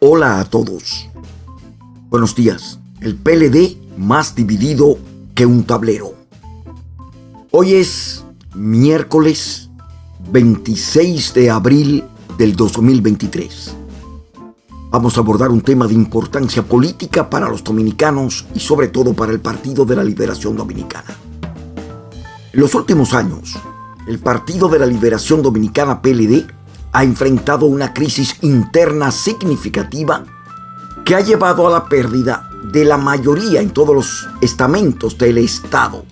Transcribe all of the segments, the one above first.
Hola a todos. Buenos días. El PLD más dividido que un tablero. Hoy es miércoles 26 de abril del 2023. Vamos a abordar un tema de importancia política para los dominicanos y sobre todo para el Partido de la Liberación Dominicana. En los últimos años, el Partido de la Liberación Dominicana PLD ha enfrentado una crisis interna significativa que ha llevado a la pérdida de la mayoría en todos los estamentos del Estado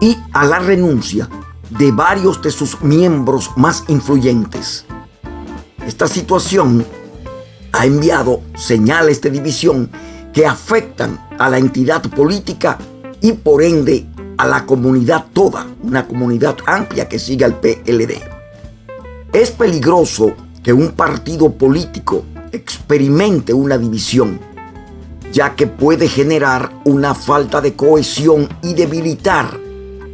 y a la renuncia de varios de sus miembros más influyentes. Esta situación ha enviado señales de división que afectan a la entidad política y por ende a la comunidad toda, una comunidad amplia que sigue al PLD. Es peligroso que un partido político experimente una división, ya que puede generar una falta de cohesión y debilitar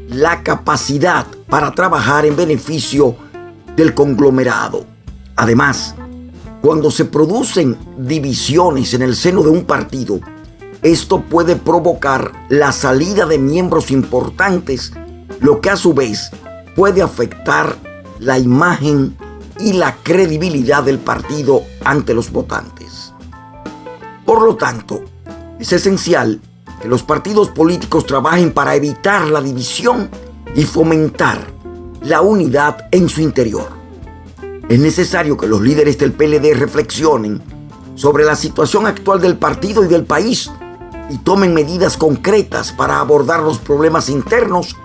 la capacidad para trabajar en beneficio del conglomerado. Además, cuando se producen divisiones en el seno de un partido, esto puede provocar la salida de miembros importantes, lo que a su vez puede afectar la imagen y la credibilidad del partido ante los votantes. Por lo tanto, es esencial que los partidos políticos trabajen para evitar la división y fomentar la unidad en su interior. Es necesario que los líderes del PLD reflexionen sobre la situación actual del partido y del país y tomen medidas concretas para abordar los problemas internos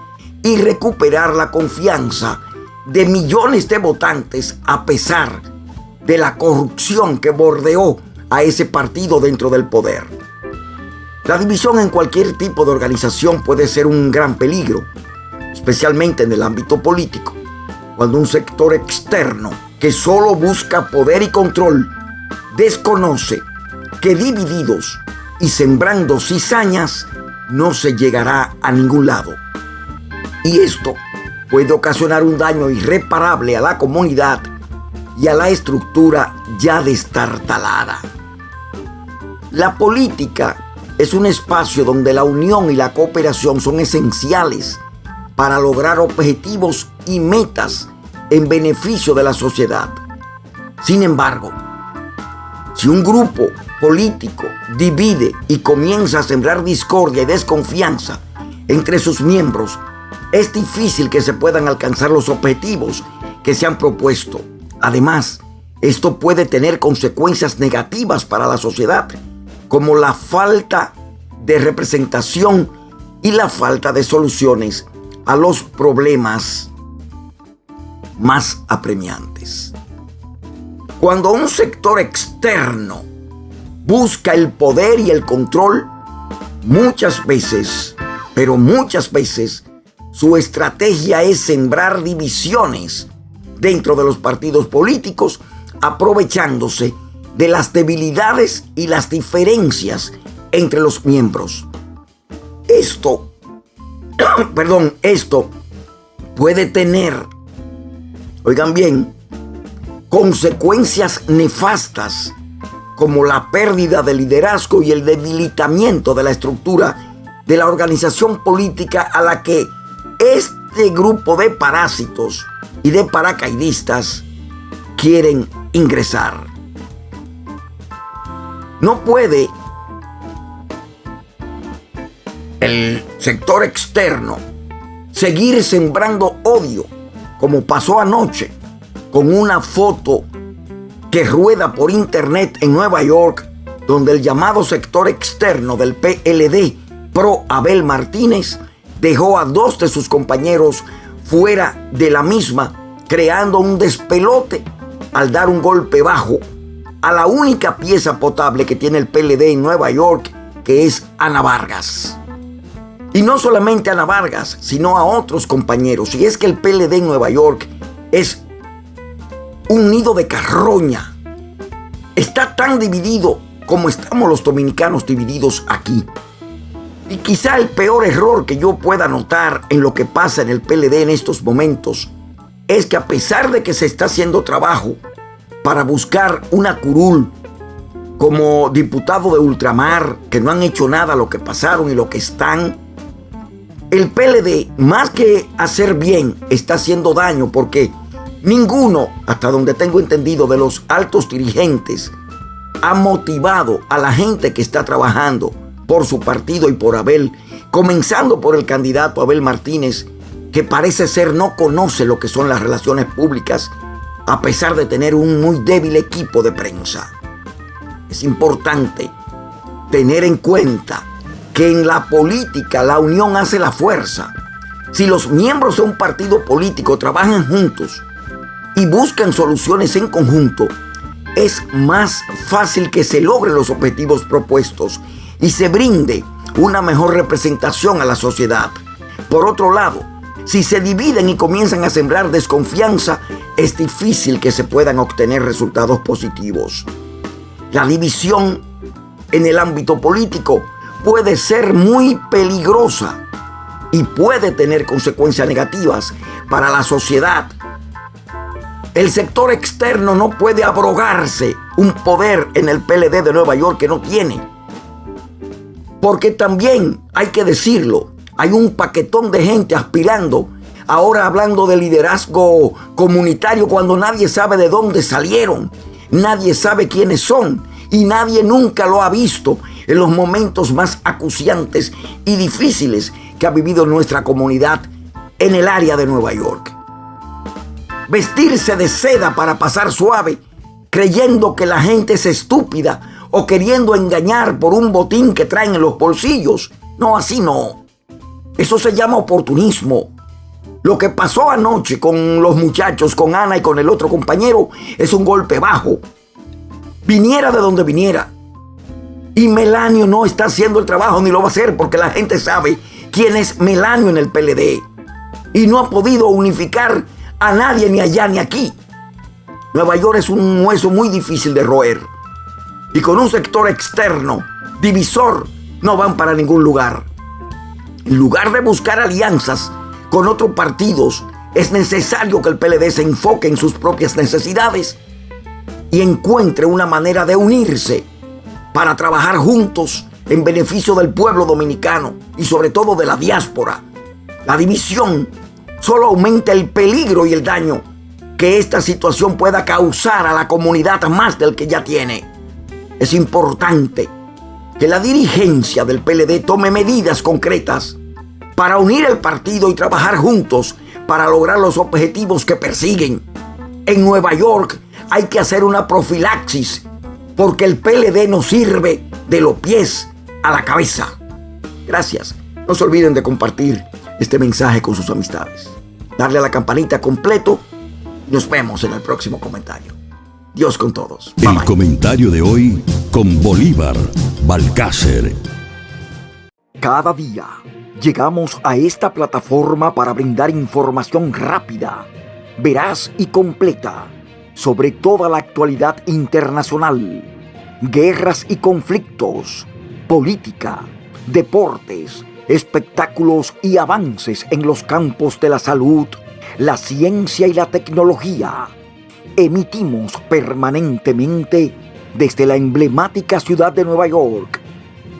y recuperar la confianza de millones de votantes a pesar de la corrupción que bordeó a ese partido dentro del poder. La división en cualquier tipo de organización puede ser un gran peligro, especialmente en el ámbito político, cuando un sector externo que solo busca poder y control desconoce que divididos y sembrando cizañas no se llegará a ningún lado. Y esto puede ocasionar un daño irreparable a la comunidad y a la estructura ya destartalada. La política es un espacio donde la unión y la cooperación son esenciales para lograr objetivos y metas en beneficio de la sociedad. Sin embargo, si un grupo político divide y comienza a sembrar discordia y desconfianza entre sus miembros, es difícil que se puedan alcanzar los objetivos que se han propuesto. Además, esto puede tener consecuencias negativas para la sociedad, como la falta de representación y la falta de soluciones a los problemas más apremiantes. Cuando un sector externo busca el poder y el control, muchas veces, pero muchas veces, su estrategia es sembrar divisiones dentro de los partidos políticos, aprovechándose de las debilidades y las diferencias entre los miembros. Esto, perdón, esto puede tener, oigan bien, consecuencias nefastas como la pérdida de liderazgo y el debilitamiento de la estructura de la organización política a la que este grupo de parásitos y de paracaidistas quieren ingresar. No puede el sector externo seguir sembrando odio como pasó anoche con una foto que rueda por internet en Nueva York donde el llamado sector externo del PLD pro Abel Martínez dejó a dos de sus compañeros fuera de la misma, creando un despelote al dar un golpe bajo a la única pieza potable que tiene el PLD en Nueva York, que es Ana Vargas. Y no solamente a Ana Vargas, sino a otros compañeros. Y es que el PLD en Nueva York es un nido de carroña. Está tan dividido como estamos los dominicanos divididos aquí. Y quizá el peor error que yo pueda notar en lo que pasa en el PLD en estos momentos es que a pesar de que se está haciendo trabajo para buscar una curul como diputado de ultramar, que no han hecho nada lo que pasaron y lo que están. El PLD, más que hacer bien, está haciendo daño porque ninguno, hasta donde tengo entendido, de los altos dirigentes ha motivado a la gente que está trabajando por su partido y por Abel, comenzando por el candidato Abel Martínez, que parece ser no conoce lo que son las relaciones públicas, a pesar de tener un muy débil equipo de prensa. Es importante tener en cuenta que en la política la unión hace la fuerza. Si los miembros de un partido político trabajan juntos y buscan soluciones en conjunto, es más fácil que se logren los objetivos propuestos y se brinde una mejor representación a la sociedad. Por otro lado, si se dividen y comienzan a sembrar desconfianza, es difícil que se puedan obtener resultados positivos. La división en el ámbito político puede ser muy peligrosa y puede tener consecuencias negativas para la sociedad el sector externo no puede abrogarse un poder en el PLD de Nueva York que no tiene. Porque también, hay que decirlo, hay un paquetón de gente aspirando, ahora hablando de liderazgo comunitario cuando nadie sabe de dónde salieron, nadie sabe quiénes son y nadie nunca lo ha visto en los momentos más acuciantes y difíciles que ha vivido nuestra comunidad en el área de Nueva York. Vestirse de seda para pasar suave, creyendo que la gente es estúpida o queriendo engañar por un botín que traen en los bolsillos. No, así no. Eso se llama oportunismo. Lo que pasó anoche con los muchachos, con Ana y con el otro compañero, es un golpe bajo. Viniera de donde viniera. Y Melanio no está haciendo el trabajo ni lo va a hacer porque la gente sabe quién es Melanio en el PLD. Y no ha podido unificar a nadie ni allá ni aquí. Nueva York es un hueso muy difícil de roer. Y con un sector externo, divisor, no van para ningún lugar. En lugar de buscar alianzas con otros partidos, es necesario que el PLD se enfoque en sus propias necesidades y encuentre una manera de unirse para trabajar juntos en beneficio del pueblo dominicano y sobre todo de la diáspora. La división solo aumenta el peligro y el daño que esta situación pueda causar a la comunidad más del que ya tiene. Es importante que la dirigencia del PLD tome medidas concretas para unir el partido y trabajar juntos para lograr los objetivos que persiguen. En Nueva York hay que hacer una profilaxis porque el PLD no sirve de los pies a la cabeza. Gracias. No se olviden de compartir este mensaje con sus amistades. Darle a la campanita completo. Nos vemos en el próximo comentario. Dios con todos. el comentario de hoy con Bolívar Balcácer. Cada día llegamos a esta plataforma para brindar información rápida, veraz y completa sobre toda la actualidad internacional, guerras y conflictos, política, deportes, espectáculos y avances en los campos de la salud, la ciencia y la tecnología. Emitimos permanentemente desde la emblemática ciudad de Nueva York.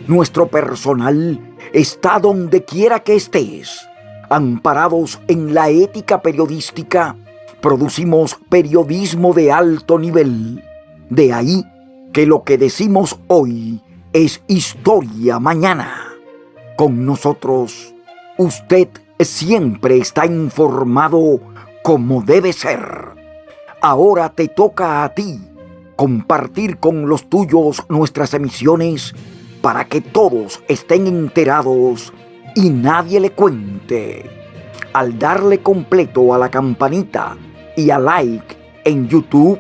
Nuestro personal está donde quiera que estés. Amparados en la ética periodística, producimos periodismo de alto nivel. De ahí que lo que decimos hoy es historia mañana. Con nosotros, usted siempre está informado como debe ser. Ahora te toca a ti compartir con los tuyos nuestras emisiones para que todos estén enterados y nadie le cuente. Al darle completo a la campanita y a like en YouTube,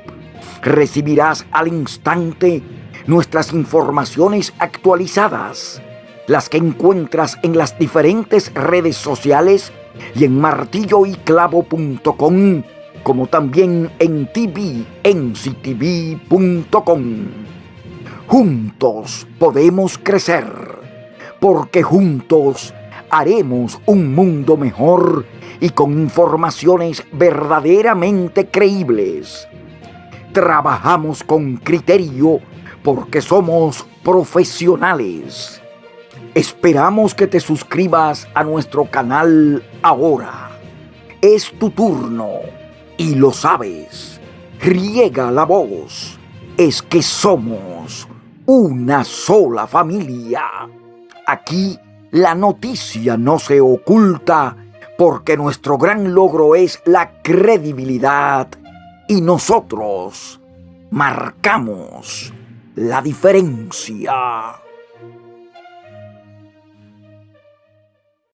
recibirás al instante nuestras informaciones actualizadas las que encuentras en las diferentes redes sociales y en martilloyclavo.com, como también en tvnctv.com. Juntos podemos crecer, porque juntos haremos un mundo mejor y con informaciones verdaderamente creíbles. Trabajamos con criterio porque somos profesionales. Esperamos que te suscribas a nuestro canal ahora. Es tu turno y lo sabes. Riega la voz. Es que somos una sola familia. Aquí la noticia no se oculta porque nuestro gran logro es la credibilidad y nosotros marcamos la diferencia.